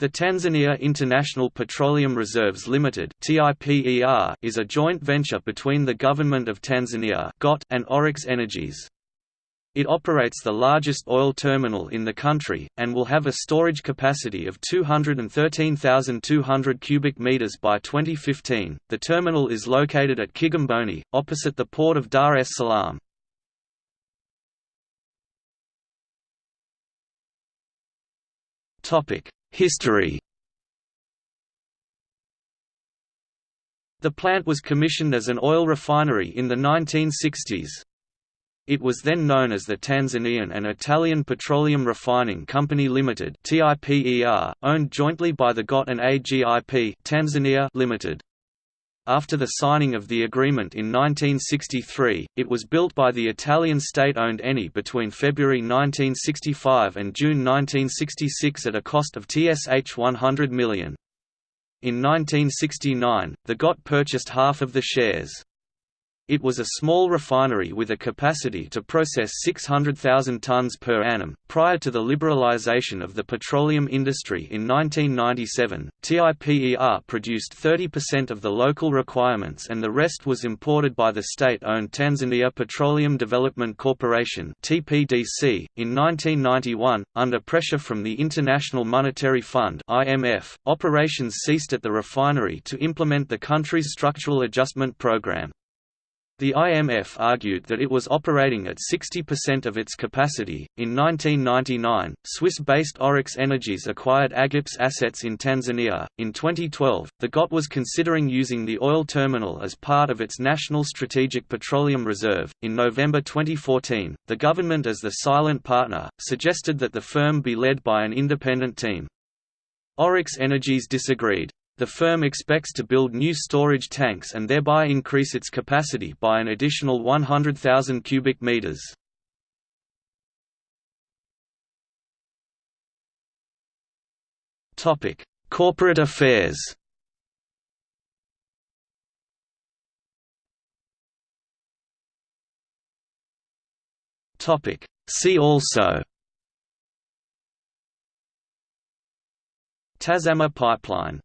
The Tanzania International Petroleum Reserves Limited is a joint venture between the Government of Tanzania and Oryx Energies. It operates the largest oil terminal in the country, and will have a storage capacity of 213,200 cubic meters by 2015. The terminal is located at Kigamboni, opposite the port of Dar es Salaam. Topic History The plant was commissioned as an oil refinery in the 1960s. It was then known as the Tanzanian and Italian Petroleum Refining Company Limited (TIPER), owned jointly by the GOT and AGIP Tanzania Limited. After the signing of the agreement in 1963, it was built by the Italian state-owned Eni between February 1965 and June 1966 at a cost of TSH 100 million. In 1969, the GOT purchased half of the shares. It was a small refinery with a capacity to process 600,000 tons per annum. Prior to the liberalization of the petroleum industry in 1997, TIPER produced 30% of the local requirements and the rest was imported by the state owned Tanzania Petroleum Development Corporation. In 1991, under pressure from the International Monetary Fund operations ceased at the refinery to implement the country's structural adjustment program. The IMF argued that it was operating at 60% of its capacity. In 1999, Swiss based Oryx Energies acquired Agip's assets in Tanzania. In 2012, the GOT was considering using the oil terminal as part of its National Strategic Petroleum Reserve. In November 2014, the government, as the silent partner, suggested that the firm be led by an independent team. Oryx Energies disagreed. The firm expects to build new storage tanks and thereby increase its capacity by an additional 100,000 cubic meters. Topic: Corporate affairs. Topic: See also Tazama pipeline